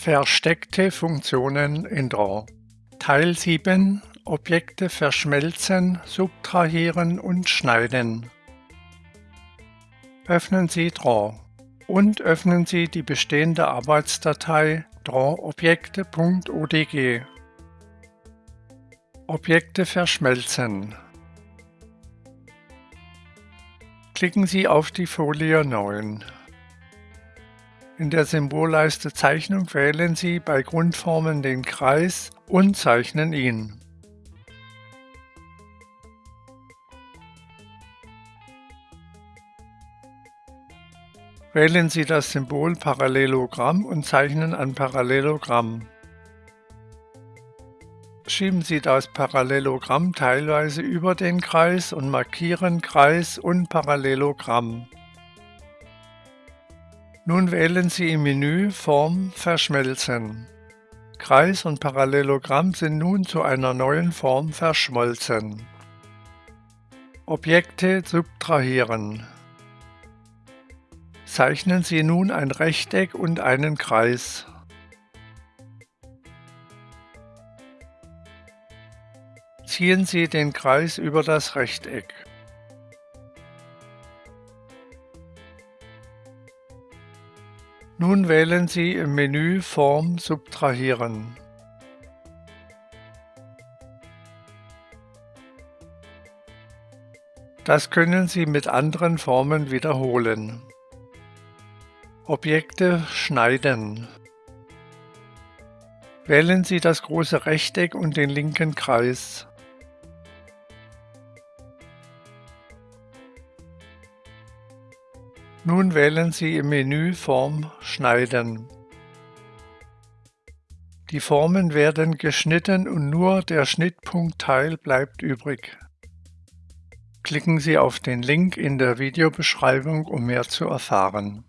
Versteckte Funktionen in Draw. Teil 7 Objekte verschmelzen, subtrahieren und schneiden. Öffnen Sie Draw. Und öffnen Sie die bestehende Arbeitsdatei drawobjekte.odg Objekte verschmelzen. Klicken Sie auf die Folie 9 in der Symbolleiste Zeichnung wählen Sie bei Grundformen den Kreis und zeichnen ihn. Wählen Sie das Symbol Parallelogramm und zeichnen ein Parallelogramm. Schieben Sie das Parallelogramm teilweise über den Kreis und markieren Kreis und Parallelogramm. Nun wählen Sie im Menü Form verschmelzen. Kreis und Parallelogramm sind nun zu einer neuen Form verschmolzen. Objekte subtrahieren. Zeichnen Sie nun ein Rechteck und einen Kreis. Ziehen Sie den Kreis über das Rechteck. Nun wählen Sie im Menü Form subtrahieren. Das können Sie mit anderen Formen wiederholen. Objekte schneiden. Wählen Sie das große Rechteck und den linken Kreis. Nun wählen Sie im Menü Form Schneiden. Die Formen werden geschnitten und nur der Schnittpunktteil bleibt übrig. Klicken Sie auf den Link in der Videobeschreibung, um mehr zu erfahren.